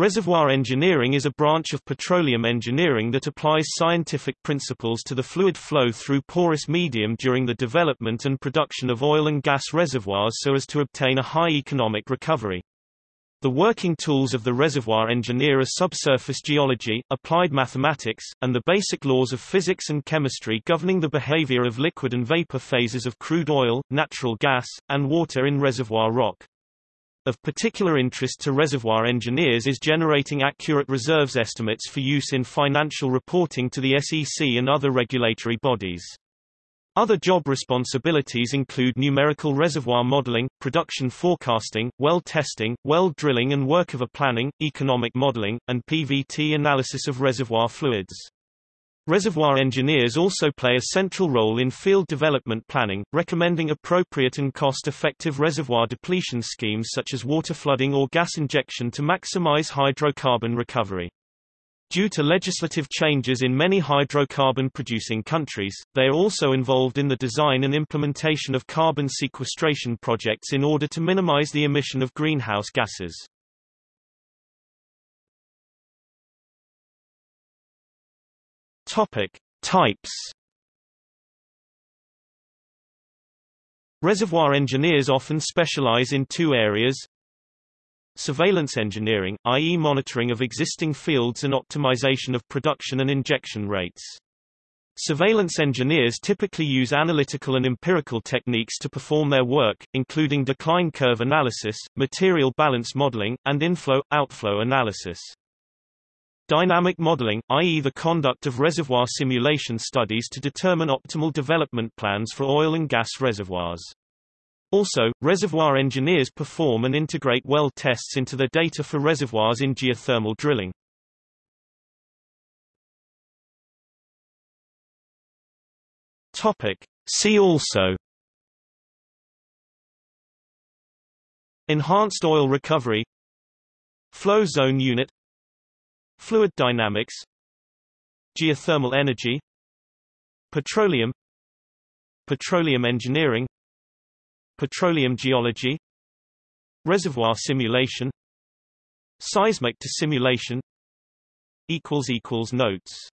Reservoir engineering is a branch of petroleum engineering that applies scientific principles to the fluid flow through porous medium during the development and production of oil and gas reservoirs so as to obtain a high economic recovery. The working tools of the reservoir engineer are subsurface geology, applied mathematics, and the basic laws of physics and chemistry governing the behavior of liquid and vapor phases of crude oil, natural gas, and water in reservoir rock. Of particular interest to reservoir engineers is generating accurate reserves estimates for use in financial reporting to the SEC and other regulatory bodies. Other job responsibilities include numerical reservoir modeling, production forecasting, well testing, well drilling and workover planning, economic modeling, and PVT analysis of reservoir fluids. Reservoir engineers also play a central role in field development planning, recommending appropriate and cost-effective reservoir depletion schemes such as water flooding or gas injection to maximize hydrocarbon recovery. Due to legislative changes in many hydrocarbon-producing countries, they are also involved in the design and implementation of carbon sequestration projects in order to minimize the emission of greenhouse gases. Topic: Types. Reservoir engineers often specialize in two areas. Surveillance engineering, i.e. monitoring of existing fields and optimization of production and injection rates. Surveillance engineers typically use analytical and empirical techniques to perform their work, including decline curve analysis, material balance modeling, and inflow-outflow analysis. Dynamic modeling, i.e. the conduct of reservoir simulation studies to determine optimal development plans for oil and gas reservoirs. Also, reservoir engineers perform and integrate well tests into their data for reservoirs in geothermal drilling. Topic. See also Enhanced oil recovery Flow zone unit Fluid dynamics Geothermal energy Petroleum Petroleum engineering Petroleum geology Reservoir simulation Seismic to simulation Notes